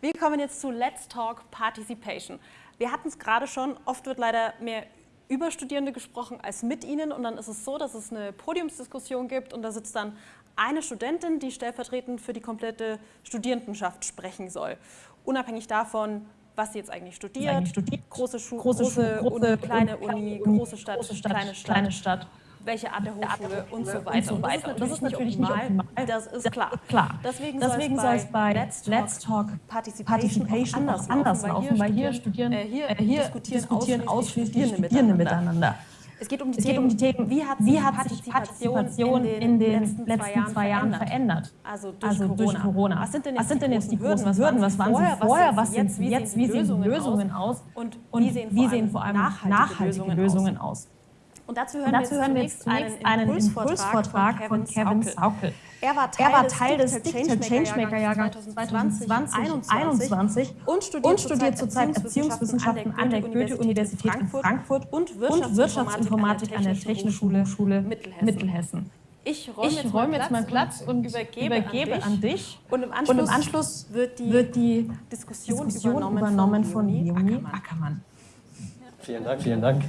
Wir kommen jetzt zu Let's Talk Participation. Wir hatten es gerade schon, oft wird leider mehr über Studierende gesprochen als mit ihnen und dann ist es so, dass es eine Podiumsdiskussion gibt und da sitzt dann eine Studentin, die stellvertretend für die komplette Studierendenschaft sprechen soll. Unabhängig davon, was sie jetzt eigentlich studiert, eigentlich studiert. große Schule, große, große, Uni, kleine Uni, große Stadt, große Stadt kleine Stadt. Kleine Stadt welche Art der Hochschule und so weiter. Und, das, ist das ist natürlich nicht optimal, das ist klar. klar. Deswegen, Deswegen soll es bei Let's Talk, Let's Talk Participation, Participation anders, anders laufen, weil hier, studieren, äh, hier, äh, hier diskutieren, diskutieren ausschließlich Studierende, Studierende miteinander. Es geht um die, Themen, um die Themen, wie hat, wie hat sich Partizipation in den, letzten, letzten zwei Jahren verändert? Also durch, also durch Corona. Corona. Was sind denn jetzt, sind denn jetzt die großen Hürden? Was waren sie vorher? Was sind sie jetzt? Wie sehen Lösungen aus? Und wie sehen vor allem nachhaltige Lösungen aus? Und dazu hören, dazu wir, hören wir jetzt zunächst einen, einen Impulsvortrag, von Kevin Saukel. Er war Teil, er war Teil des Digital Changemaker-Jahrgangs 2020 und studiert, und studiert zurzeit Erziehungswissenschaften an der Goethe-Universität in Frankfurt und Wirtschaftsinformatik an der Technischen Hochschule Mittelhessen. Ich räume jetzt, räum jetzt mal Platz und übergebe, übergebe an, dich. Und im Anschluss, und im Anschluss wird, die wird, die Diskussion, Diskussion übernommen, übernommen von Leonie Ackermann. Ackermann. Vielen Dank. Vielen Dank.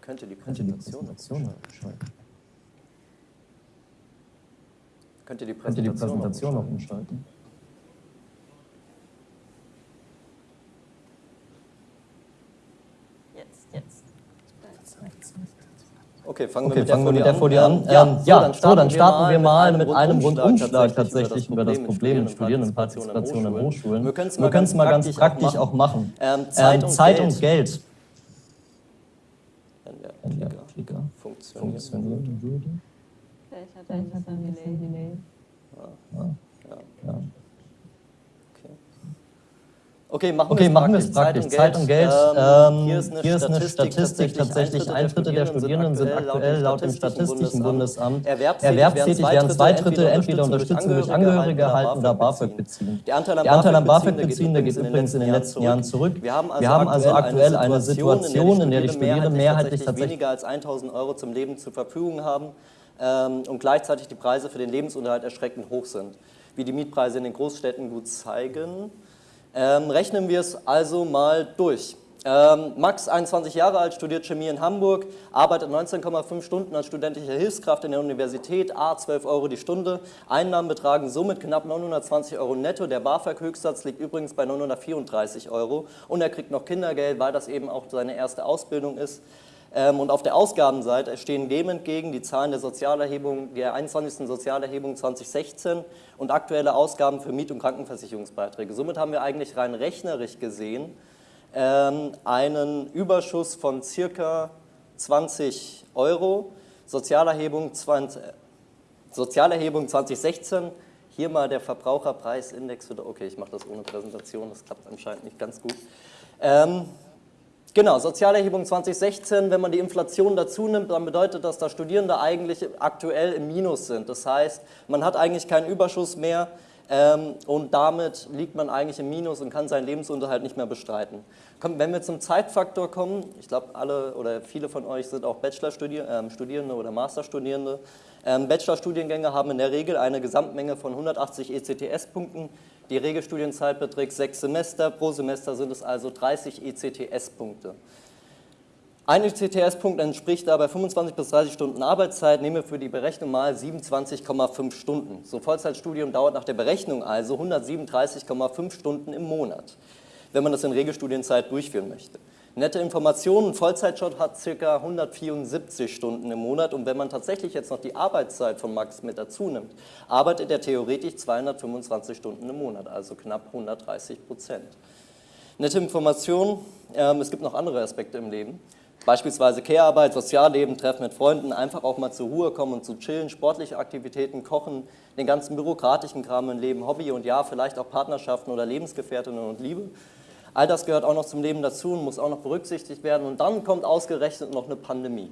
Könnte die Präsentation umschalten? Könnte die Präsentation noch umschalten? Okay, fangen wir, okay, mit, fangen der wir mit der Folie an. an. Ähm, ja, so, dann starten, wir mal mit einem Rundumschlag tatsächlich über das Problem mit Studierendenpartizipation an Hochschulen. Wir können es mal, ganz praktisch auch machen. Ähm, Zeit, und, Zeit und Geld. Wenn der Klicker funktionieren würde. Vielleicht hat er ein bisschen Delay. Ja. Ja. Okay, machen okay, wir es praktisch. Zeit und Geld. Geld. Ähm, hier ist eine, hier ist eine Statistik, Statistik, tatsächlich ein Drittel der Studierenden sind aktuell laut dem Statistischen Bundesamt erwerbstätig, während zwei Drittel entweder Unterstützung durch Angehörige erhalten oder BAföG beziehen. Der Anteil an BAföG-Beziehenden geht übrigens in den letzten Jahren zurück. Wir haben also, also aktuell eine Situation, in der die Studierenden mehrheitlich tatsächlich weniger als 1.000 Euro zum Leben zur Verfügung haben ähm, und gleichzeitig die Preise für den Lebensunterhalt erschreckend hoch sind. Wie die Mietpreise in den Großstädten gut zeigen. Ähm, rechnen wir es also mal durch. Ähm, Max, 21 Jahre alt, studiert Chemie in Hamburg, arbeitet 19,5 Stunden als studentische Hilfskraft in der Universität, A 12 Euro die Stunde. Einnahmen betragen somit knapp 920 Euro netto. Der BAföG-Höchstsatz liegt übrigens bei 934 Euro. Und er kriegt noch Kindergeld, weil das eben auch seine erste Ausbildung ist. Ähm, und auf der Ausgabenseite stehen dem entgegen die Zahlen der Sozialerhebung, der 21. Sozialerhebung 2016 und aktuelle Ausgaben für Miet- und Krankenversicherungsbeiträge. Somit haben wir eigentlich rein rechnerisch gesehen ähm, einen Überschuss von circa 20 Euro. Sozialerhebung, 20, Sozialerhebung 2016, hier mal der Verbraucherpreisindex. Okay, ich mache das ohne Präsentation, das klappt anscheinend nicht ganz gut. Ähm, Genau, Sozialerhebung 2016, wenn man die Inflation dazu nimmt, dann bedeutet das, dass Studierende eigentlich aktuell im Minus sind. Das heißt, man hat eigentlich keinen Überschuss mehr ähm, und damit liegt man eigentlich im Minus und kann seinen Lebensunterhalt nicht mehr bestreiten. Wenn wir zum Zeitfaktor kommen, ich glaube alle oder viele von euch sind auch Bachelorstudierende ähm, oder Masterstudierende. Ähm, Bachelorstudiengänge haben in der Regel eine Gesamtmenge von 180 ECTS-Punkten. Die Regelstudienzeit beträgt sechs Semester, pro Semester sind es also 30 ECTS-Punkte. Ein ECTS-Punkt entspricht dabei 25 bis 30 Stunden Arbeitszeit, nehme für die Berechnung mal 27,5 Stunden. So Vollzeitstudium dauert nach der Berechnung also 137,5 Stunden im Monat, wenn man das in Regelstudienzeit durchführen möchte. Nette Informationen, Vollzeitjob hat ca. 174 Stunden im Monat und wenn man tatsächlich jetzt noch die Arbeitszeit von Max mit dazu nimmt, arbeitet er theoretisch 225 Stunden im Monat, also knapp 130 Prozent. Nette Informationen, ähm, es gibt noch andere Aspekte im Leben, beispielsweise Care-Arbeit, Sozialleben, Treffen mit Freunden, einfach auch mal zur Ruhe kommen und zu chillen, sportliche Aktivitäten, Kochen, den ganzen bürokratischen Kram im Leben, Hobby und ja, vielleicht auch Partnerschaften oder Lebensgefährtinnen und Liebe. All das gehört auch noch zum Leben dazu und muss auch noch berücksichtigt werden. Und dann kommt ausgerechnet noch eine Pandemie.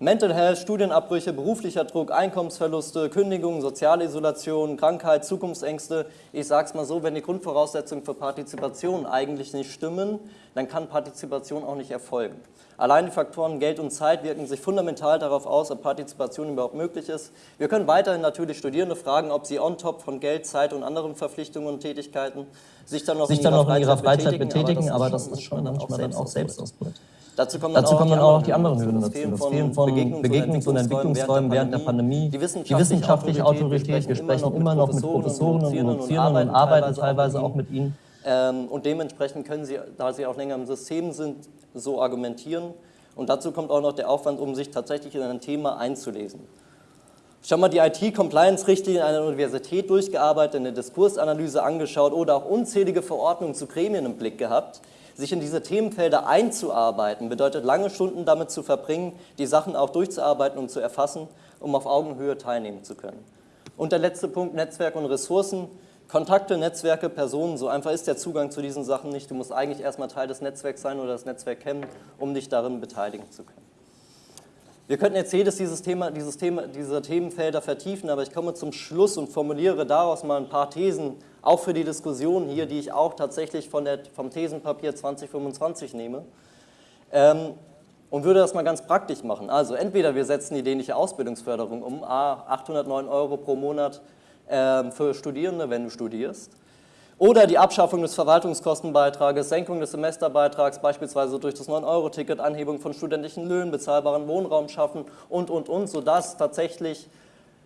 Mental Health, Studienabbrüche, beruflicher Druck, Einkommensverluste, Kündigungen, soziale Isolation, Krankheit, Zukunftsängste. Ich sage es mal so, wenn die Grundvoraussetzungen für Partizipation eigentlich nicht stimmen, dann kann Partizipation auch nicht erfolgen. Allein die Faktoren Geld und Zeit wirken sich fundamental darauf aus, ob Partizipation überhaupt möglich ist. Wir können weiterhin natürlich Studierende fragen, ob sie on top von Geld, Zeit und anderen Verpflichtungen und Tätigkeiten sich dann noch, sich in, dann ihrer noch in, ihrer Freizeit betätigen, betätigen aber das ist schon manchmal dann auch Selbstausbeute. Dazu kommen dann, Dazu kommen auch noch die anderen Hürden dazu. Das Fehlen von Begegnungs- und Entwicklungsräumen während der Pandemie, die wissenschaftliche Autorität, wir sprechen immer noch mit Professoren und Dozierenden und arbeiten teilweise auch mit ihnen. Ähm, und dementsprechend können sie, da sie auch länger im System sind, so argumentieren. Und dazu kommt auch noch der Aufwand, um sich tatsächlich in ein Thema einzulesen. Schon mal die IT-Compliance-Richtlinie einer Universität durchgearbeitet, eine Diskursanalyse angeschaut oder auch unzählige Verordnungen zu Gremien im Blick gehabt. Sich in diese Themenfelder einzuarbeiten, bedeutet lange Stunden damit zu verbringen, die Sachen auch durchzuarbeiten und zu erfassen, um auf Augenhöhe teilnehmen zu können. Und der letzte Punkt, Netzwerk und Ressourcen. Kontakte, Netzwerke, Personen, so einfach ist der Zugang zu diesen Sachen nicht. Du musst eigentlich erstmal Teil des Netzwerks sein oder das Netzwerk kennen, um dich darin beteiligen zu können. Wir könnten jetzt jedes dieses Thema, dieses Thema, diese Themenfelder vertiefen, aber ich komme zum Schluss und formuliere daraus mal ein paar Thesen auch für die Diskussion hier, die ich auch tatsächlich von der, vom Thesenpapier 2025 nehme. Ähm, und würde das mal ganz praktisch machen. Also entweder wir setzen die dänische Ausbildungsförderung um, A, 809 Euro pro Monat äh, für Studierende, wenn du studierst, oder die Abschaffung des Verwaltungskostenbeitrages, Senkung des Semesterbeitrags, beispielsweise durch das 9-Euro-Ticket, Anhebung von studentischen Löhnen, bezahlbaren Wohnraum schaffen und, und, und, sodass tatsächlich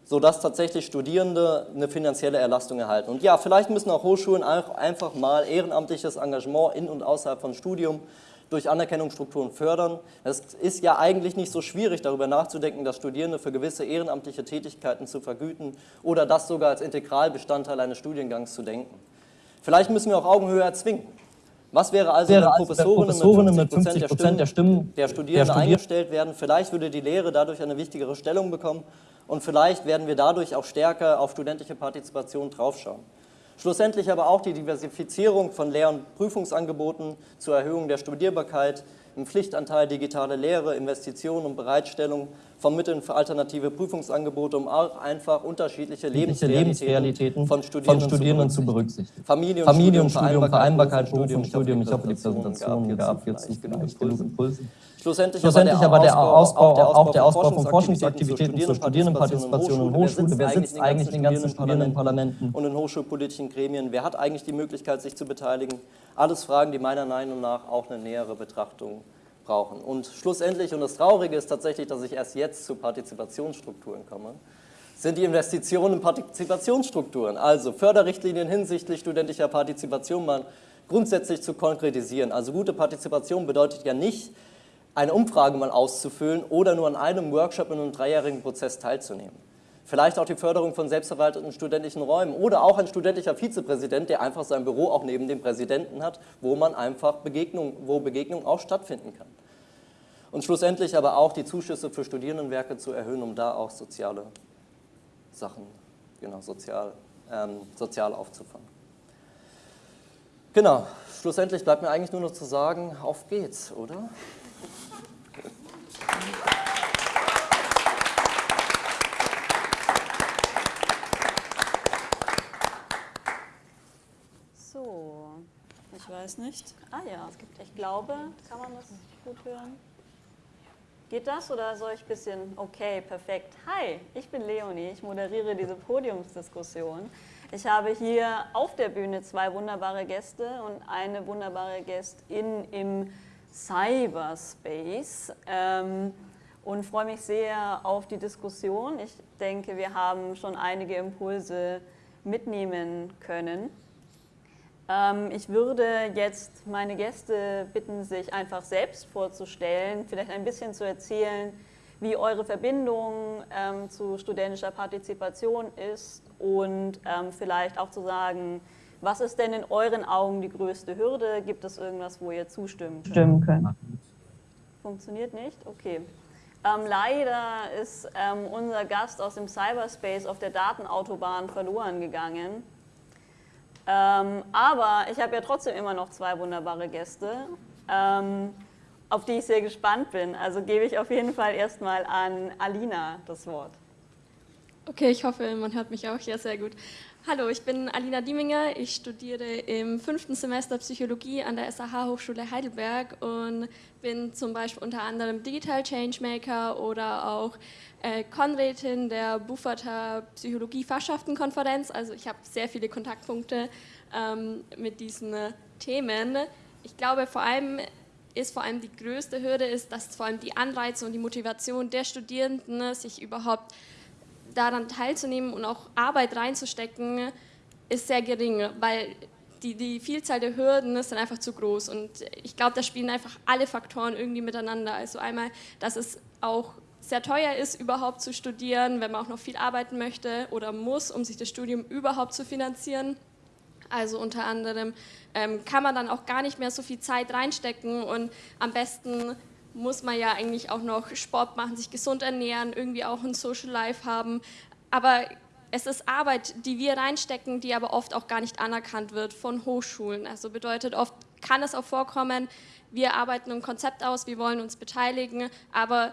sodass tatsächlich Studierende eine finanzielle Erlastung erhalten. Und ja, vielleicht müssen auch Hochschulen einfach mal ehrenamtliches Engagement in und außerhalb von Studium durch Anerkennungsstrukturen fördern. Es ist ja eigentlich nicht so schwierig, darüber nachzudenken, dass Studierende für gewisse ehrenamtliche Tätigkeiten zu vergüten oder das sogar als Integralbestandteil eines Studiengangs zu denken. Vielleicht müssen wir auch Augenhöhe erzwingen. Was wäre also, wäre wenn Professorinnen mit 50 Prozent der Stimmen der Studierenden eingestellt werden? Vielleicht würde die Lehre dadurch eine wichtigere Stellung bekommen und vielleicht werden wir dadurch auch stärker auf studentische Partizipation draufschauen. Schlussendlich aber auch die Diversifizierung von Lehr- und Prüfungsangeboten zur Erhöhung der Studierbarkeit, im Pflichtanteil digitale Lehre, Investitionen und Bereitstellung von Mitteln für alternative Prüfungsangebote, um auch einfach unterschiedliche Lebensrealitäten, Lebensrealitäten von Studierenden, von Studierenden zu berücksichtigen. Familie und, Familie und Studium, Vereinbarkeit, Beruf und Studium. Ich hoffe, die Präsentation gab jetzt genug Impulse. Schlussendlich, Schlussendlich aber der Ausbau, auch der Ausbau von Forschungsaktivitäten zur Studierendenpartizipation in Hochschulen. Wer sitzt eigentlich in den ganzen Studierendenparlamenten? Und in hochschulpolitischen Gremien. Wer hat eigentlich die Möglichkeit, sich zu beteiligen? Alles Fragen, die meiner Meinung nach auch eine nähere Betrachtung brauchen. Und schlussendlich, und das Traurige ist tatsächlich, dass ich erst jetzt zu Partizipationsstrukturen komme, sind die Investitionen in Partizipationsstrukturen, also Förderrichtlinien hinsichtlich studentischer Partizipation mal grundsätzlich zu konkretisieren. Also gute Partizipation bedeutet ja nicht, eine Umfrage mal auszufüllen oder nur an einem Workshop in einem dreijährigen Prozess teilzunehmen. Vielleicht auch die Förderung von selbstverwalteten studentischen Räumen oder auch ein studentischer Vizepräsident, der einfach sein Büro auch neben dem Präsidenten hat, wo man einfach Begegnung, wo Begegnung auch stattfinden kann. Und schlussendlich aber auch die Zuschüsse für Studierendenwerke zu erhöhen, um da auch soziale Sachen, genau, sozial, ähm, sozial aufzufangen. Genau, schlussendlich bleibt mir eigentlich nur noch zu sagen, auf geht's, oder? So, ich weiß nicht. Ah ja, ich glaube, kann man das gut hören? Geht das oder soll ich ein bisschen, okay, perfekt. Hi, ich bin Leonie, ich moderiere diese Podiumsdiskussion. Ich habe hier auf der Bühne zwei wunderbare Gäste und eine wunderbare Gästin im Cyberspace ähm, und freue mich sehr auf die Diskussion. Ich denke, wir haben schon einige Impulse mitnehmen können. Ähm, ich würde jetzt meine Gäste bitten, sich einfach selbst vorzustellen, vielleicht ein bisschen zu erzählen, wie eure Verbindung ähm, zu studentischer Partizipation ist und ähm, vielleicht auch zu sagen, was ist denn in euren Augen die größte Hürde? Gibt es irgendwas, wo ihr zustimmen könnt? könnt. Funktioniert nicht? Okay. Ähm, leider ist ähm, unser Gast aus dem Cyberspace auf der Datenautobahn verloren gegangen. Ähm, aber ich habe ja trotzdem immer noch zwei wunderbare Gäste. Ähm, auf die ich sehr gespannt bin. Also gebe ich auf jeden Fall erstmal an Alina das Wort. Okay, ich hoffe, man hört mich auch hier sehr gut. Hallo, ich bin Alina Dieminger. Ich studiere im fünften Semester Psychologie an der SAH Hochschule Heidelberg und bin zum Beispiel unter anderem Digital Changemaker oder auch äh, Konrätin der Bufferter Psychologie-Fachschaftenkonferenz. Also ich habe sehr viele Kontaktpunkte ähm, mit diesen äh, Themen. Ich glaube, vor allem ist vor allem die größte Hürde ist, dass vor allem die Anreize und die Motivation der Studierenden sich überhaupt daran teilzunehmen und auch Arbeit reinzustecken, ist sehr gering, weil die, die Vielzahl der Hürden ist dann einfach zu groß. Und ich glaube, da spielen einfach alle Faktoren irgendwie miteinander. Also einmal, dass es auch sehr teuer ist, überhaupt zu studieren, wenn man auch noch viel arbeiten möchte oder muss, um sich das Studium überhaupt zu finanzieren. Also unter anderem ähm, kann man dann auch gar nicht mehr so viel Zeit reinstecken und am besten muss man ja eigentlich auch noch Sport machen, sich gesund ernähren, irgendwie auch ein Social Life haben. Aber es ist Arbeit, die wir reinstecken, die aber oft auch gar nicht anerkannt wird von Hochschulen. Also bedeutet, oft kann es auch vorkommen, wir arbeiten ein Konzept aus, wir wollen uns beteiligen, aber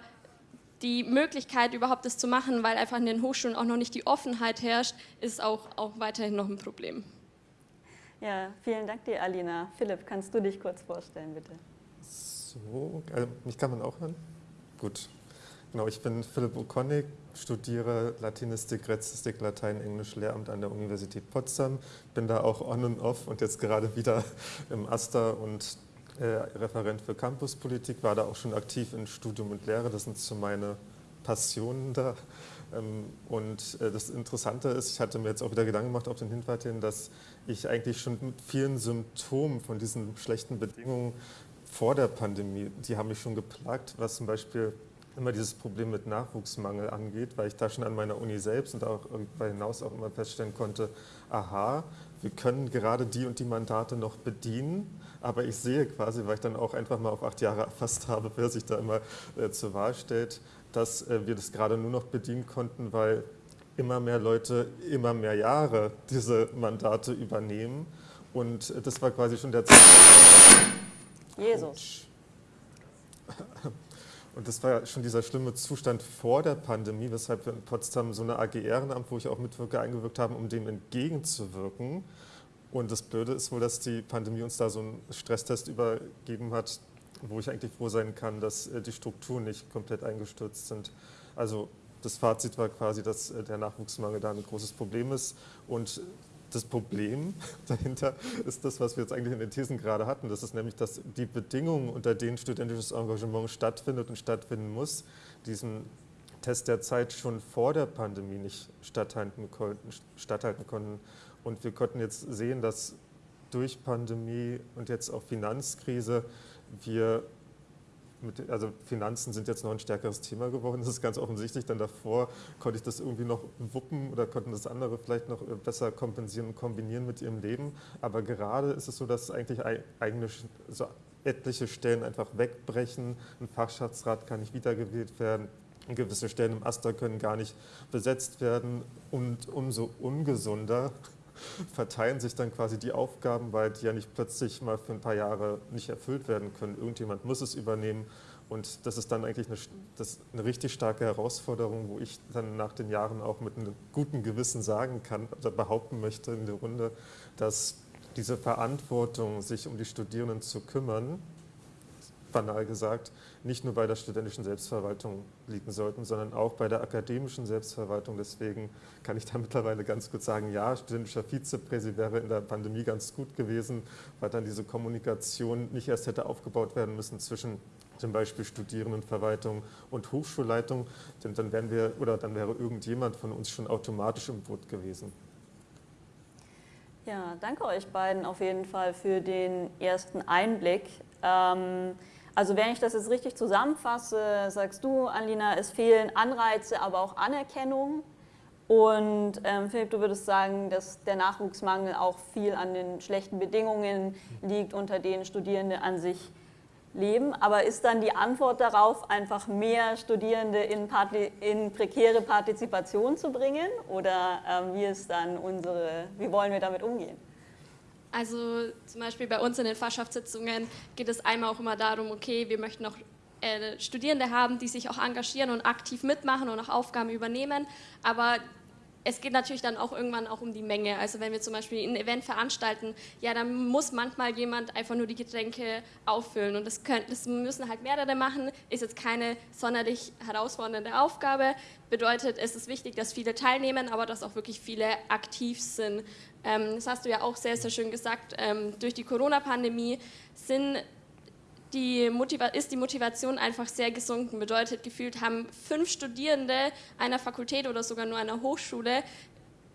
die Möglichkeit überhaupt das zu machen, weil einfach in den Hochschulen auch noch nicht die Offenheit herrscht, ist auch, auch weiterhin noch ein Problem. Ja, vielen Dank dir, Alina. Philipp, kannst du dich kurz vorstellen, bitte? So, also mich kann man auch hören? Gut. Genau, ich bin Philipp Okonik, studiere Latinistik, Gräzistik, Latein, Englisch, Lehramt an der Universität Potsdam. Bin da auch on und off und jetzt gerade wieder im Aster und äh, Referent für Campuspolitik, war da auch schon aktiv in Studium und Lehre. Das sind so meine Passionen da. Ähm, und äh, das Interessante ist, ich hatte mir jetzt auch wieder Gedanken gemacht auf den Hinweis hin, dass ich eigentlich schon mit vielen Symptomen von diesen schlechten Bedingungen vor der Pandemie, die haben mich schon geplagt, was zum Beispiel immer dieses Problem mit Nachwuchsmangel angeht, weil ich da schon an meiner Uni selbst und auch darüber hinaus auch immer feststellen konnte, aha, wir können gerade die und die Mandate noch bedienen, aber ich sehe quasi, weil ich dann auch einfach mal auf acht Jahre erfasst habe, wer sich da immer äh, zur Wahl stellt, dass äh, wir das gerade nur noch bedienen konnten, weil immer mehr Leute immer mehr Jahre diese Mandate übernehmen. Und äh, das war quasi schon der Zeitpunkt, Jesus. Und das war ja schon dieser schlimme Zustand vor der Pandemie, weshalb wir in Potsdam so eine AG Ehrenamt, wo ich auch mitwirke, eingewirkt haben, um dem entgegenzuwirken. Und das Blöde ist wohl, dass die Pandemie uns da so einen Stresstest übergeben hat, wo ich eigentlich froh sein kann, dass äh, die Strukturen nicht komplett eingestürzt sind. Also das Fazit war quasi, dass äh, der Nachwuchsmangel da ein großes Problem ist und das Problem dahinter ist das, was wir jetzt eigentlich in den Thesen gerade hatten. Das ist nämlich, dass die Bedingungen, unter denen studentisches Engagement stattfindet und stattfinden muss, diesen Test der Zeit schon vor der Pandemie nicht statthalten konnten. Statthalten konnten. Und wir konnten jetzt sehen, dass durch Pandemie und jetzt auch Finanzkrise wir mit, also Finanzen sind jetzt noch ein stärkeres Thema geworden, das ist ganz offensichtlich, denn davor konnte ich das irgendwie noch wuppen oder konnten das andere vielleicht noch äh, besser kompensieren und kombinieren mit ihrem Leben. Aber gerade ist es so, dass eigentlich eigene, so etliche Stellen einfach wegbrechen, ein Fachschaftsrat kann nicht wiedergewählt werden, gewisse Stellen im Aster können gar nicht besetzt werden. Und umso ungesunder verteilen sich dann quasi die Aufgaben, weil die ja nicht plötzlich mal für ein paar Jahre nicht erfüllt werden können. Irgendjemand muss es übernehmen und das ist dann eigentlich eine, eine richtig starke Herausforderung, wo ich dann nach den Jahren auch mit einem guten Gewissen sagen kann oder behaupten möchte in der Runde, dass diese Verantwortung, sich um die Studierenden zu kümmern, banal gesagt, nicht nur bei der studentischen Selbstverwaltung liegen sollten, sondern auch bei der akademischen Selbstverwaltung. Deswegen kann ich da mittlerweile ganz kurz sagen, ja, studentischer Vizepräsident wäre in der Pandemie ganz gut gewesen, weil dann diese Kommunikation nicht erst hätte aufgebaut werden müssen zwischen zum Beispiel Studierendenverwaltung und Hochschulleitung, denn dann wären wir oder dann wäre irgendjemand von uns schon automatisch im Boot gewesen. Ja, danke euch beiden auf jeden Fall für den ersten Einblick. Ähm, also wenn ich das jetzt richtig zusammenfasse, sagst du, Alina, es fehlen Anreize, aber auch Anerkennung. Und ähm, Philipp, du würdest sagen, dass der Nachwuchsmangel auch viel an den schlechten Bedingungen liegt, unter denen Studierende an sich leben. Aber ist dann die Antwort darauf, einfach mehr Studierende in, in prekäre Partizipation zu bringen? Oder ähm, wie ist dann unsere, wie wollen wir damit umgehen? Also zum Beispiel bei uns in den Fachschaftssitzungen geht es einmal auch immer darum, okay, wir möchten auch äh, Studierende haben, die sich auch engagieren und aktiv mitmachen und auch Aufgaben übernehmen, aber es geht natürlich dann auch irgendwann auch um die Menge. Also wenn wir zum Beispiel ein Event veranstalten, ja, dann muss manchmal jemand einfach nur die Getränke auffüllen und das, können, das müssen halt mehrere machen, ist jetzt keine sonderlich herausfordernde Aufgabe. Bedeutet, es ist wichtig, dass viele teilnehmen, aber dass auch wirklich viele aktiv sind. Ähm, das hast du ja auch sehr, sehr schön gesagt, ähm, durch die Corona-Pandemie sind die ist die Motivation einfach sehr gesunken. Bedeutet, gefühlt haben fünf Studierende einer Fakultät oder sogar nur einer Hochschule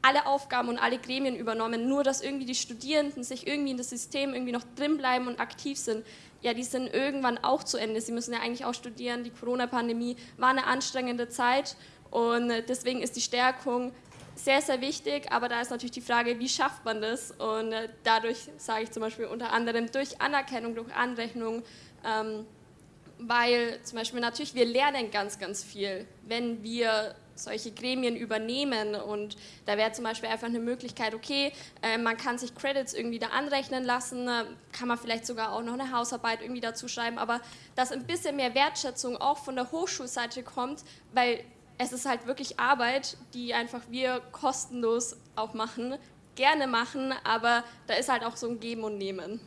alle Aufgaben und alle Gremien übernommen, nur dass irgendwie die Studierenden sich irgendwie in das System irgendwie noch drin bleiben und aktiv sind. Ja, die sind irgendwann auch zu Ende. Sie müssen ja eigentlich auch studieren. Die Corona-Pandemie war eine anstrengende Zeit und deswegen ist die Stärkung sehr, sehr wichtig, aber da ist natürlich die Frage, wie schafft man das? Und dadurch sage ich zum Beispiel unter anderem durch Anerkennung, durch Anrechnung, ähm, weil zum Beispiel natürlich wir lernen ganz, ganz viel, wenn wir solche Gremien übernehmen und da wäre zum Beispiel einfach eine Möglichkeit, okay, äh, man kann sich Credits irgendwie da anrechnen lassen, äh, kann man vielleicht sogar auch noch eine Hausarbeit irgendwie dazu schreiben, aber dass ein bisschen mehr Wertschätzung auch von der Hochschulseite kommt, weil es ist halt wirklich Arbeit, die einfach wir kostenlos auch machen, gerne machen, aber da ist halt auch so ein Geben und Nehmen.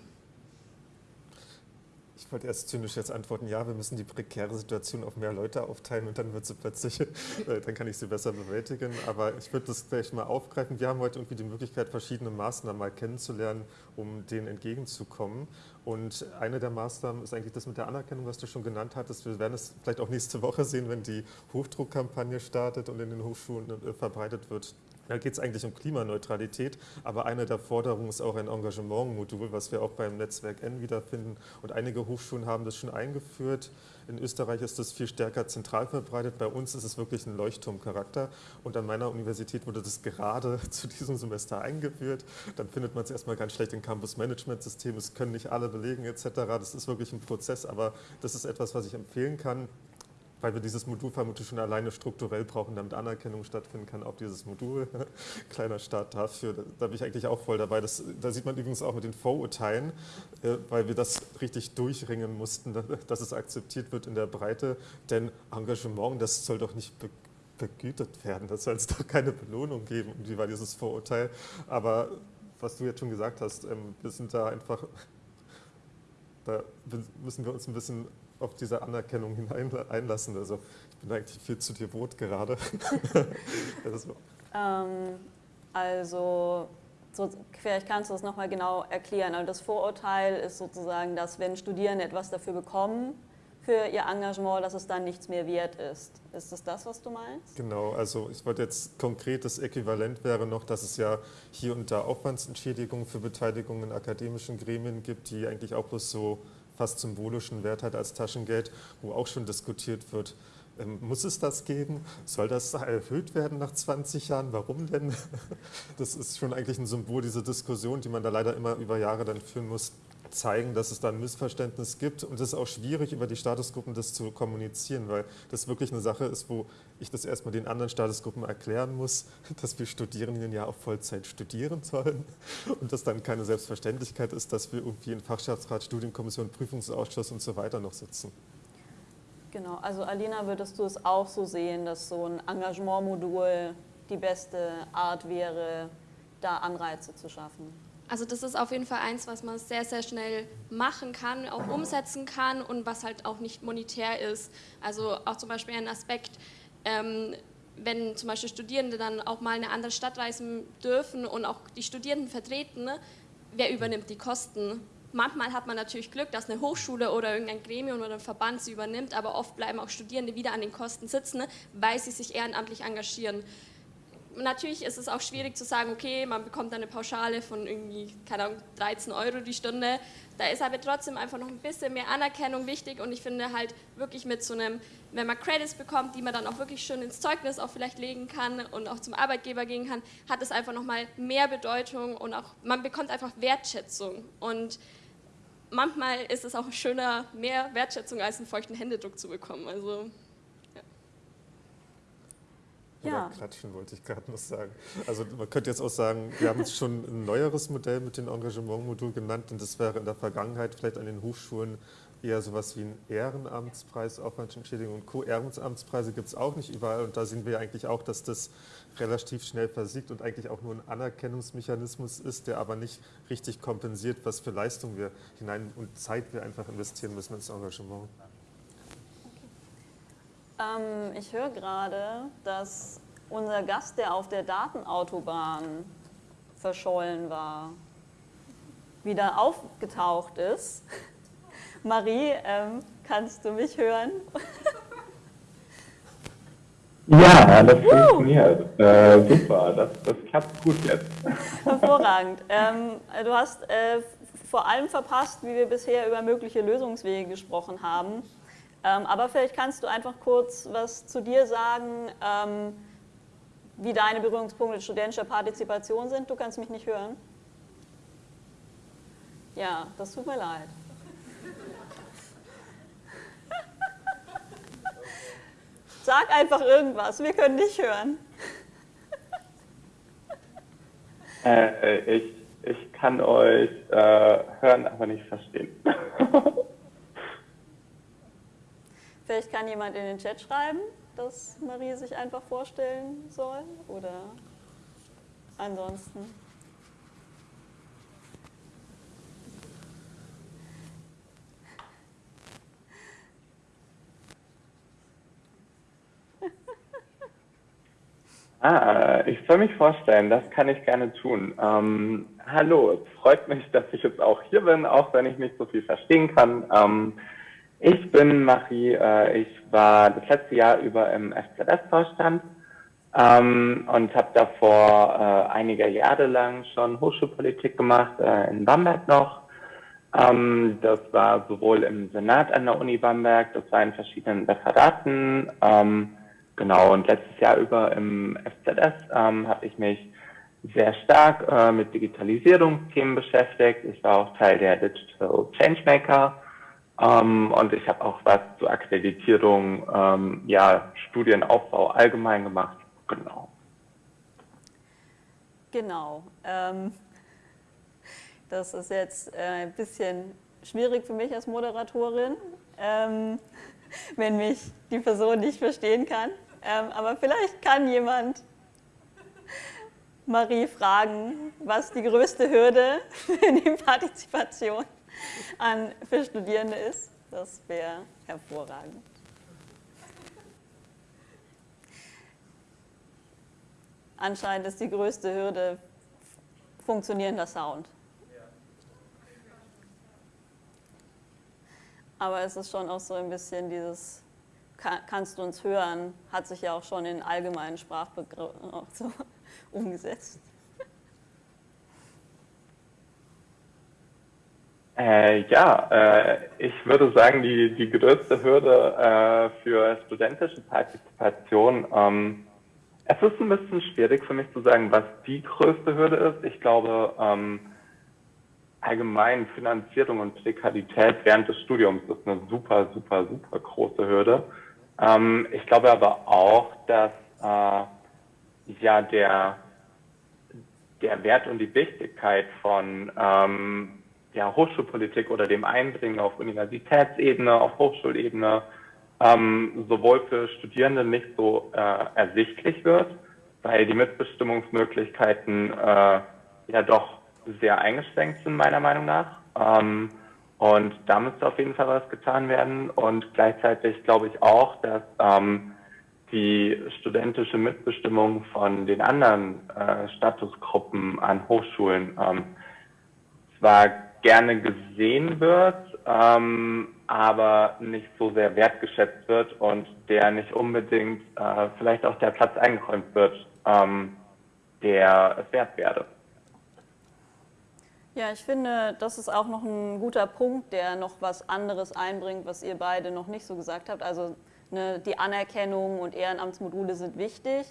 Ich wollte erst zynisch jetzt antworten, ja, wir müssen die prekäre Situation auf mehr Leute aufteilen und dann wird sie plötzlich, äh, dann kann ich sie besser bewältigen. Aber ich würde das gleich mal aufgreifen. Wir haben heute irgendwie die Möglichkeit, verschiedene Maßnahmen mal kennenzulernen, um denen entgegenzukommen. Und eine der Maßnahmen ist eigentlich das mit der Anerkennung, was du schon genannt hattest. Wir werden es vielleicht auch nächste Woche sehen, wenn die Hochdruckkampagne startet und in den Hochschulen äh, verbreitet wird. Da geht es eigentlich um Klimaneutralität, aber eine der Forderungen ist auch ein Engagementmodul, was wir auch beim Netzwerk N wiederfinden. Und einige Hochschulen haben das schon eingeführt. In Österreich ist das viel stärker zentral verbreitet. Bei uns ist es wirklich ein Leuchtturmcharakter. Und an meiner Universität wurde das gerade zu diesem Semester eingeführt. Dann findet man es erstmal ganz schlecht im Campus-Management-System. Es können nicht alle belegen etc. Das ist wirklich ein Prozess, aber das ist etwas, was ich empfehlen kann weil wir dieses Modul vermutlich schon alleine strukturell brauchen, damit Anerkennung stattfinden kann, auch dieses Modul. Kleiner Start dafür, da, da, bin ich eigentlich auch voll dabei. Das, da sieht man übrigens auch mit den Vorurteilen, äh, weil wir das richtig durchringen mussten, dass es akzeptiert wird in der Breite. Denn Engagement, das soll doch nicht be begütet werden, das soll es doch keine Belohnung geben. Wie war dieses Vorurteil? Aber was du jetzt schon gesagt hast, ähm, wir sind da einfach, da müssen wir uns ein bisschen auf diese Anerkennung hinein einlassen. Also ich bin eigentlich viel zu devot gerade. ähm, also so, vielleicht kannst du das nochmal genau erklären. Also das Vorurteil ist sozusagen, dass wenn Studierende etwas dafür bekommen, für ihr Engagement, dass es dann nichts mehr wert ist. Ist das das, was du meinst? Genau, also ich wollte jetzt konkret, das Äquivalent wäre noch, dass es ja hier und da Aufwandsentschädigungen für Beteiligung in akademischen Gremien gibt, die eigentlich auch bloß so fast symbolischen Wert hat als Taschengeld, wo auch schon diskutiert wird, ähm, muss es das geben? Soll das erhöht werden nach 20 Jahren? Warum denn? Das ist schon eigentlich ein Symbol, diese Diskussion, die man da leider immer über Jahre dann führen muss, zeigen, dass es da ein Missverständnis gibt. Und es ist auch schwierig, über die Statusgruppen das zu kommunizieren, weil das wirklich eine Sache ist, wo ich das erstmal den anderen Statusgruppen erklären muss, dass wir Studierenden ja auf Vollzeit studieren sollen und das dann keine Selbstverständlichkeit ist, dass wir irgendwie in Fachschaftsrat, Studienkommission, Prüfungsausschuss und so weiter noch sitzen. Genau, also Alina, würdest du es auch so sehen, dass so ein Engagementmodul die beste Art wäre, da Anreize zu schaffen? Also das ist auf jeden Fall eins, was man sehr, sehr schnell machen kann, auch umsetzen kann und was halt auch nicht monetär ist. Also auch zum Beispiel ein Aspekt, ähm, wenn zum Beispiel Studierende dann auch mal in eine andere Stadt reisen dürfen und auch die Studierenden vertreten, ne, wer übernimmt die Kosten? Manchmal hat man natürlich Glück, dass eine Hochschule oder irgendein Gremium oder ein Verband sie übernimmt, aber oft bleiben auch Studierende wieder an den Kosten sitzen, ne, weil sie sich ehrenamtlich engagieren natürlich ist es auch schwierig zu sagen, okay, man bekommt eine Pauschale von irgendwie, keine Ahnung, 13 Euro die Stunde. Da ist aber trotzdem einfach noch ein bisschen mehr Anerkennung wichtig und ich finde halt wirklich mit so einem, wenn man Credits bekommt, die man dann auch wirklich schön ins Zeugnis auch vielleicht legen kann und auch zum Arbeitgeber gehen kann, hat es einfach nochmal mehr Bedeutung und auch, man bekommt einfach Wertschätzung und manchmal ist es auch schöner, mehr Wertschätzung als einen feuchten Händedruck zu bekommen. Also Ja. Klatschen, wollte ich gerade noch sagen. Also man könnte jetzt auch sagen, wir haben jetzt schon ein neueres Modell mit dem Engagementmodul genannt und das wäre in der Vergangenheit vielleicht an den Hochschulen eher sowas wie ein Ehrenamtspreis, Aufwandsentschädigung und Co-Ehrenamtspreise gibt es auch nicht überall und da sehen wir eigentlich auch, dass das relativ schnell versiegt und eigentlich auch nur ein Anerkennungsmechanismus ist, der aber nicht richtig kompensiert, was für Leistung wir hinein und Zeit wir einfach investieren müssen ins Engagement. Ähm, ich höre gerade, dass unser Gast, der auf der Datenautobahn verschollen war, wieder aufgetaucht ist. Marie, ähm, kannst du mich hören? Ja, das uh. funktioniert. Äh, super, das, das klappt gut jetzt. Hervorragend. Ähm, du hast äh, vor allem verpasst, wie wir bisher über mögliche Lösungswege gesprochen haben. Ähm, aber vielleicht kannst du einfach kurz was zu dir sagen, ähm, wie deine Berührungspunkte studentischer Partizipation sind. Du kannst mich nicht hören. Ja, das tut mir leid. Sag einfach irgendwas, wir können dich hören. Äh, ich, ich kann euch äh, hören, aber nicht verstehen. Vielleicht kann jemand in den Chat schreiben, dass Marie sich einfach vorstellen soll oder ansonsten. Ah, ich soll mich vorstellen, das kann ich gerne tun. Ähm, hallo, es freut mich, dass ich jetzt auch hier bin, auch wenn ich nicht so viel verstehen kann. Ähm, ich bin Marie, äh, ich war das letzte Jahr über im FZS-Vorstand ähm, und habe davor äh, einige Jahre lang schon Hochschulpolitik gemacht, äh, in Bamberg noch. Ähm, das war sowohl im Senat an der Uni Bamberg, das war in verschiedenen Referaten, ähm, Genau, und letztes Jahr über im FZS ähm, habe ich mich sehr stark äh, mit Digitalisierungsthemen beschäftigt. Ich war auch Teil der Digital Changemaker ähm, und ich habe auch was zur Akkreditierung, ähm, ja, Studienaufbau allgemein gemacht. Genau. Genau. Ähm, das ist jetzt äh, ein bisschen schwierig für mich als Moderatorin, ähm, wenn mich die Person nicht verstehen kann. Ähm, aber vielleicht kann jemand Marie fragen, was die größte Hürde für die Partizipation an, für Studierende ist. Das wäre hervorragend. Anscheinend ist die größte Hürde funktionierender Sound. Aber es ist schon auch so ein bisschen dieses kannst du uns hören, hat sich ja auch schon in allgemeinen Sprachbegriffen so umgesetzt. Äh, ja, äh, ich würde sagen, die, die größte Hürde äh, für studentische Partizipation, ähm, es ist ein bisschen schwierig für mich zu sagen, was die größte Hürde ist. Ich glaube, ähm, allgemein Finanzierung und Prekarität während des Studiums ist eine super, super, super große Hürde. Ähm, ich glaube aber auch, dass äh, ja der, der Wert und die Wichtigkeit von ähm, ja, Hochschulpolitik oder dem Einbringen auf Universitätsebene, auf Hochschulebene ähm, sowohl für Studierende nicht so äh, ersichtlich wird, weil die Mitbestimmungsmöglichkeiten äh, ja doch sehr eingeschränkt sind, meiner Meinung nach. Ähm, und da müsste auf jeden Fall was getan werden. Und gleichzeitig glaube ich auch, dass ähm, die studentische Mitbestimmung von den anderen äh, Statusgruppen an Hochschulen ähm, zwar gerne gesehen wird, ähm, aber nicht so sehr wertgeschätzt wird und der nicht unbedingt äh, vielleicht auch der Platz eingeräumt wird, ähm, der es wert wäre. Ja, ich finde, das ist auch noch ein guter Punkt, der noch was anderes einbringt, was ihr beide noch nicht so gesagt habt. Also ne, die Anerkennung und Ehrenamtsmodule sind wichtig.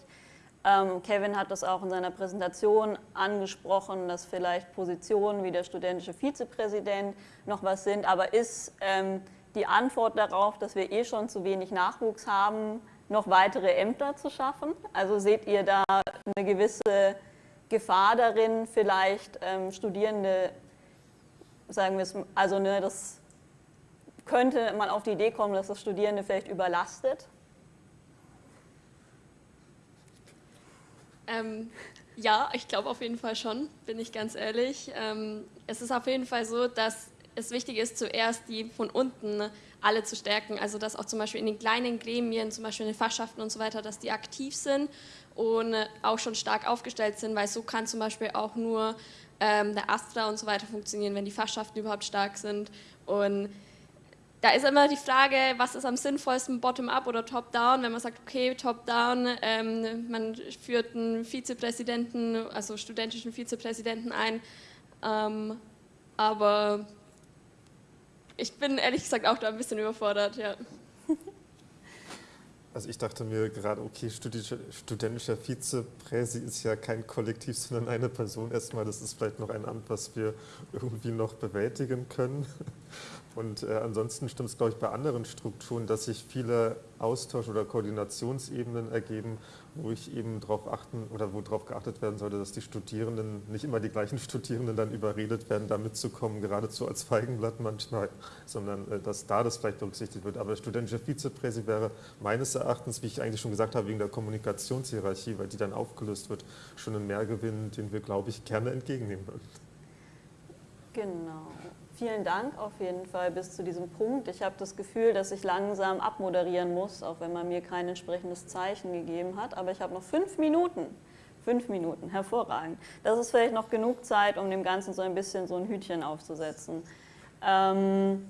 Ähm, Kevin hat das auch in seiner Präsentation angesprochen, dass vielleicht Positionen wie der studentische Vizepräsident noch was sind. Aber ist ähm, die Antwort darauf, dass wir eh schon zu wenig Nachwuchs haben, noch weitere Ämter zu schaffen? Also seht ihr da eine gewisse Gefahr darin, vielleicht ähm, Studierende, sagen wir es, also ne, das könnte man auf die Idee kommen, dass das Studierende vielleicht überlastet? Ähm, ja, ich glaube auf jeden Fall schon, bin ich ganz ehrlich. Ähm, es ist auf jeden Fall so, dass es wichtig ist, zuerst die von unten alle zu stärken. Also dass auch zum Beispiel in den kleinen Gremien, zum Beispiel in den Fachschaften und so weiter, dass die aktiv sind und auch schon stark aufgestellt sind, weil so kann zum Beispiel auch nur ähm, der Astra und so weiter funktionieren, wenn die Fachschaften überhaupt stark sind. Und da ist immer die Frage, was ist am sinnvollsten, bottom-up oder top-down? Wenn man sagt, okay, top-down, ähm, man führt einen Vizepräsidenten, also studentischen Vizepräsidenten ein, ähm, aber ich bin ehrlich gesagt auch da ein bisschen überfordert, ja. Also ich dachte mir gerade, okay, studentischer Vizepräsi ist ja kein Kollektiv, sondern eine Person erstmal. Das ist vielleicht noch ein Amt, was wir irgendwie noch bewältigen können. Und äh, ansonsten stimmt es, glaube ich, bei anderen Strukturen, dass sich viele Austausch- oder Koordinationsebenen ergeben, wo ich eben darauf achten oder wo darauf geachtet werden sollte, dass die Studierenden, nicht immer die gleichen Studierenden dann überredet werden, da mitzukommen, geradezu als Feigenblatt manchmal, sondern äh, dass da das vielleicht berücksichtigt wird. Aber studentischer Vizepräsi wäre meines Erachtens, wie ich eigentlich schon gesagt habe, wegen der Kommunikationshierarchie, weil die dann aufgelöst wird, schon ein Mehrgewinn, den wir, glaube ich, gerne entgegennehmen würden. Genau. Vielen Dank auf jeden Fall bis zu diesem Punkt. Ich habe das Gefühl, dass ich langsam abmoderieren muss, auch wenn man mir kein entsprechendes Zeichen gegeben hat. Aber ich habe noch fünf Minuten. Fünf Minuten, hervorragend. Das ist vielleicht noch genug Zeit, um dem Ganzen so ein bisschen so ein Hütchen aufzusetzen. Ähm,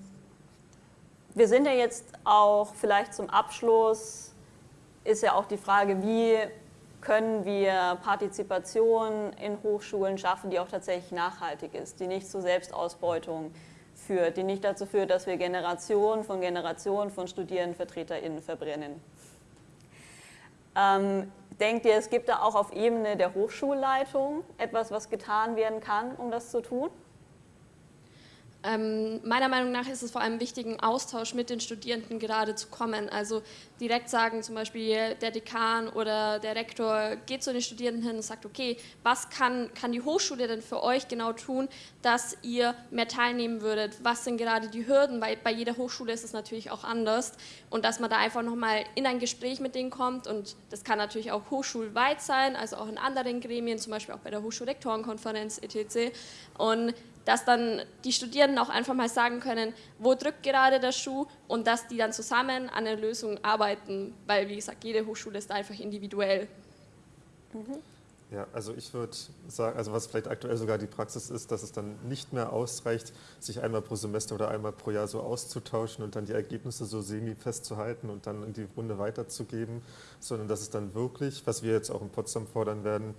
wir sind ja jetzt auch vielleicht zum Abschluss, ist ja auch die Frage, wie können wir Partizipation in Hochschulen schaffen, die auch tatsächlich nachhaltig ist, die nicht zu Selbstausbeutung führt, die nicht dazu führt, dass wir Generationen von Generationen von StudierendenvertreterInnen verbrennen. Ähm, denkt ihr, es gibt da auch auf Ebene der Hochschulleitung etwas, was getan werden kann, um das zu tun? Ähm, meiner Meinung nach ist es vor allem wichtig, einen Austausch mit den Studierenden gerade zu kommen. Also direkt sagen zum Beispiel der Dekan oder der Rektor geht zu den Studierenden hin und sagt, okay, was kann, kann die Hochschule denn für euch genau tun, dass ihr mehr teilnehmen würdet? Was sind gerade die Hürden? Weil bei jeder Hochschule ist es natürlich auch anders und dass man da einfach nochmal in ein Gespräch mit denen kommt und das kann natürlich auch hochschulweit sein, also auch in anderen Gremien, zum Beispiel auch bei der Hochschulrektorenkonferenz etc. Und dass dann die Studierenden auch einfach mal sagen können, wo drückt gerade der Schuh und dass die dann zusammen an einer Lösung arbeiten, weil wie gesagt, jede Hochschule ist einfach individuell. Mhm. Ja, also ich würde sagen, also was vielleicht aktuell sogar die Praxis ist, dass es dann nicht mehr ausreicht, sich einmal pro Semester oder einmal pro Jahr so auszutauschen und dann die Ergebnisse so semi festzuhalten und dann in die Runde weiterzugeben, sondern dass es dann wirklich, was wir jetzt auch in Potsdam fordern werden,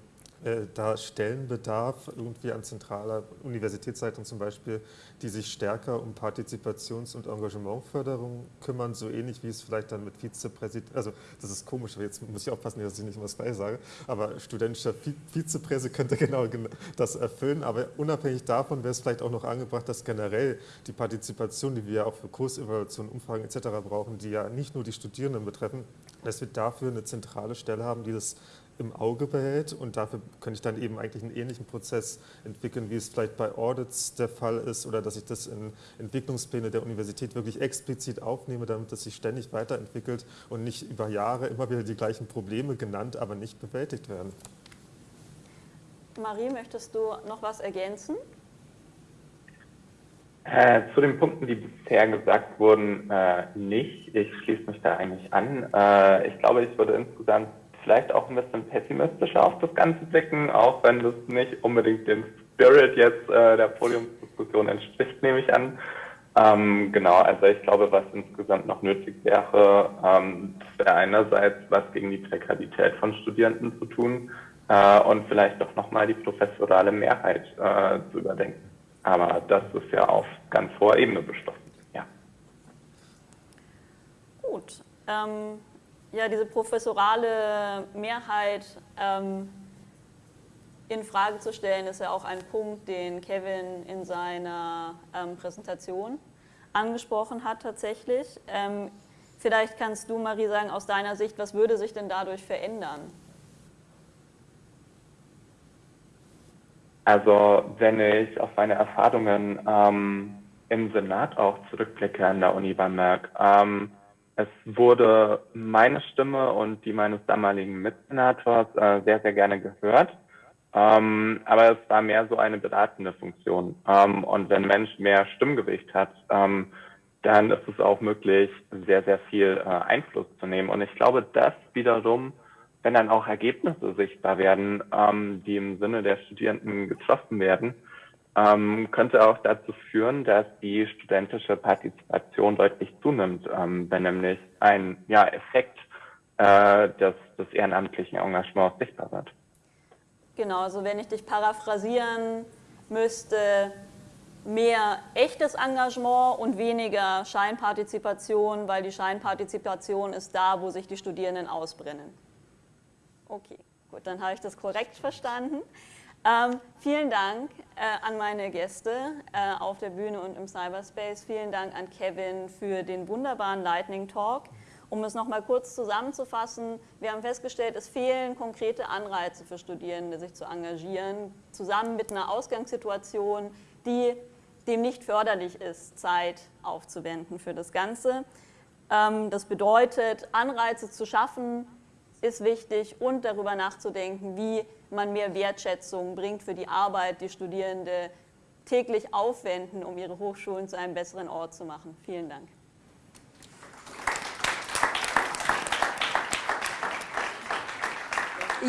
da Stellenbedarf irgendwie an zentraler Universitätsseite zum Beispiel, die sich stärker um Partizipations- und Engagementförderung kümmern, so ähnlich wie es vielleicht dann mit Vizepräsident, also das ist komisch, jetzt muss ich aufpassen, dass ich nicht immer das sage, aber studentischer Vizepräsident könnte genau das erfüllen, aber unabhängig davon wäre es vielleicht auch noch angebracht, dass generell die Partizipation, die wir ja auch für Kursevaluationen, Umfragen etc. brauchen, die ja nicht nur die Studierenden betreffen, dass wir dafür eine zentrale Stelle haben, die das im Auge behält und dafür könnte ich dann eben eigentlich einen ähnlichen Prozess entwickeln, wie es vielleicht bei Audits der Fall ist oder dass ich das in Entwicklungspläne der Universität wirklich explizit aufnehme, damit das sich ständig weiterentwickelt und nicht über Jahre immer wieder die gleichen Probleme genannt, aber nicht bewältigt werden. Marie, möchtest du noch was ergänzen? Äh, zu den Punkten, die bisher gesagt wurden, äh, nicht. Ich schließe mich da eigentlich an. Äh, ich glaube, ich würde insgesamt vielleicht auch ein bisschen pessimistischer auf das Ganze blicken, auch wenn das nicht unbedingt dem Spirit jetzt äh, der Podiumsdiskussion entspricht, nehme ich an. Ähm, genau, also ich glaube, was insgesamt noch nötig wäre, ähm, wäre einerseits was gegen die Prekarität von Studierenden zu tun äh, und vielleicht doch nochmal die professorale Mehrheit äh, zu überdenken. Aber das ist ja auf ganz hoher Ebene beschlossen. Ja. Gut. Ähm, ja, diese professorale Mehrheit ähm, in Frage zu stellen, ist ja auch ein Punkt, den Kevin in seiner ähm, Präsentation angesprochen hat tatsächlich. Ähm, Vielleicht kannst du, Marie, sagen, aus deiner Sicht, was würde sich denn dadurch verändern? Also wenn ich auf meine Erfahrungen ähm, im Senat auch zurückblicke an der Uni Bamberg, ähm, es wurde meine Stimme und die meines damaligen Mitsenators äh, sehr, sehr gerne gehört. Ähm, aber es war mehr so eine beratende Funktion. Ähm, und wenn Mensch mehr Stimmgewicht hat, ähm, dann ist es auch möglich, sehr, sehr viel äh, Einfluss zu nehmen. Und ich glaube, das wiederum, wenn dann auch Ergebnisse sichtbar werden, ähm, die im Sinne der Studierenden getroffen werden, ähm, könnte auch dazu führen, dass die studentische Partizipation deutlich zunimmt, ähm, wenn nämlich ein ja, Effekt äh, des, des ehrenamtlichen Engagements sichtbar wird. Genau, also wenn ich dich paraphrasieren müsste, mehr echtes Engagement und weniger Scheinpartizipation, weil die Scheinpartizipation ist da, wo sich die Studierenden ausbrennen. Okay, gut, dann habe ich das korrekt verstanden. Ähm, vielen Dank äh, an meine Gäste äh, auf der Bühne und im Cyberspace. Vielen Dank an Kevin für den wunderbaren Lightning Talk. Um es nochmal kurz zusammenzufassen, wir haben festgestellt, es fehlen konkrete Anreize für Studierende, sich zu engagieren, zusammen mit einer Ausgangssituation, die dem nicht förderlich ist, Zeit aufzuwenden für das Ganze. Ähm, das bedeutet, Anreize zu schaffen, ist wichtig und darüber nachzudenken, wie man mehr Wertschätzung bringt für die Arbeit, die Studierende täglich aufwenden, um ihre Hochschulen zu einem besseren Ort zu machen. Vielen Dank.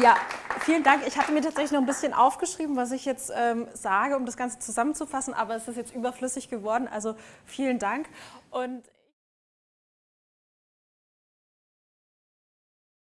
Ja, vielen Dank. Ich hatte mir tatsächlich noch ein bisschen aufgeschrieben, was ich jetzt ähm, sage, um das Ganze zusammenzufassen, aber es ist jetzt überflüssig geworden. Also vielen Dank. Und